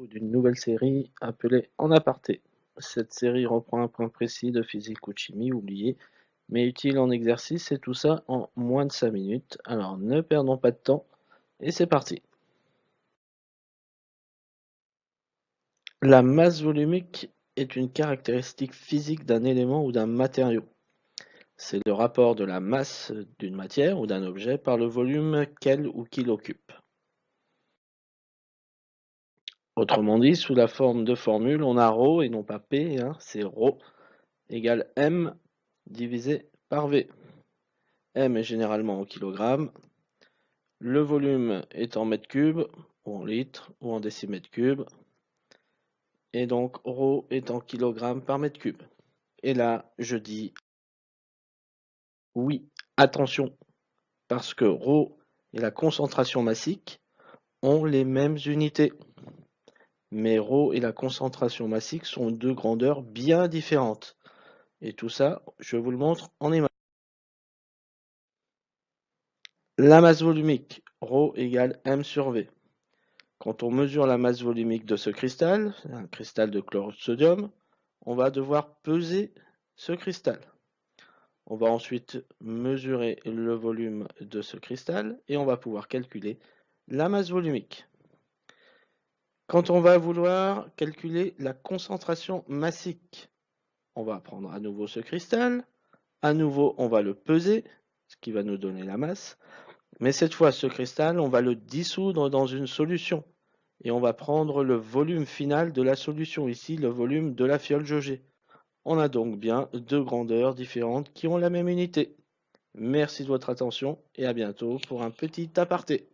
d'une nouvelle série appelée En aparté. Cette série reprend un point précis de physique ou de chimie oublié, mais utile en exercice et tout ça en moins de 5 minutes. Alors ne perdons pas de temps et c'est parti. La masse volumique est une caractéristique physique d'un élément ou d'un matériau. C'est le rapport de la masse d'une matière ou d'un objet par le volume qu'elle ou qu'il occupe. Autrement dit, sous la forme de formule, on a ρ et non pas P, hein, c'est ρ égale M divisé par V. M est généralement en kilogrammes, le volume est en mètres cubes, ou en litres, ou en décimètres cubes, et donc ρ est en kilogrammes par mètre cube. Et là, je dis oui, attention, parce que ρ et la concentration massique ont les mêmes unités mais ρ et la concentration massique sont deux grandeurs bien différentes. Et tout ça, je vous le montre en image. La masse volumique, ρ égale m sur v. Quand on mesure la masse volumique de ce cristal, un cristal de chlorure de sodium, on va devoir peser ce cristal. On va ensuite mesurer le volume de ce cristal et on va pouvoir calculer la masse volumique. Quand on va vouloir calculer la concentration massique, on va prendre à nouveau ce cristal, à nouveau on va le peser, ce qui va nous donner la masse, mais cette fois ce cristal on va le dissoudre dans une solution et on va prendre le volume final de la solution, ici le volume de la fiole jaugée. On a donc bien deux grandeurs différentes qui ont la même unité. Merci de votre attention et à bientôt pour un petit aparté.